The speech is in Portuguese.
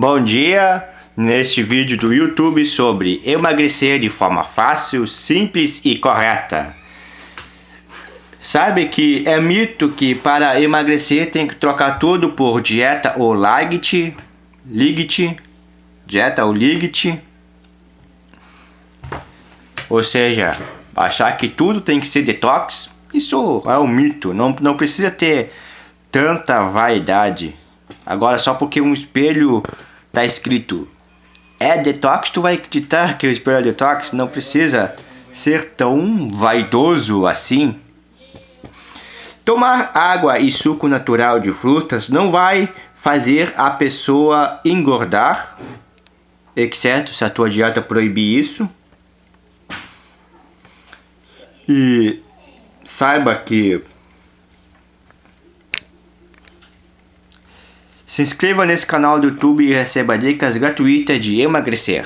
Bom dia! Neste vídeo do YouTube sobre emagrecer de forma fácil, simples e correta. Sabe que é mito que para emagrecer tem que trocar tudo por dieta ou light, ligit, dieta ou ligit. Ou seja, achar que tudo tem que ser detox, isso é um mito, não, não precisa ter tanta vaidade. Agora só porque um espelho tá escrito é detox, tu vai acreditar que o espelho é detox? Não precisa ser tão vaidoso assim. Tomar água e suco natural de frutas não vai fazer a pessoa engordar, exceto se a tua dieta proibir isso. E saiba que Se inscreva nesse canal do YouTube e receba dicas gratuitas de emagrecer.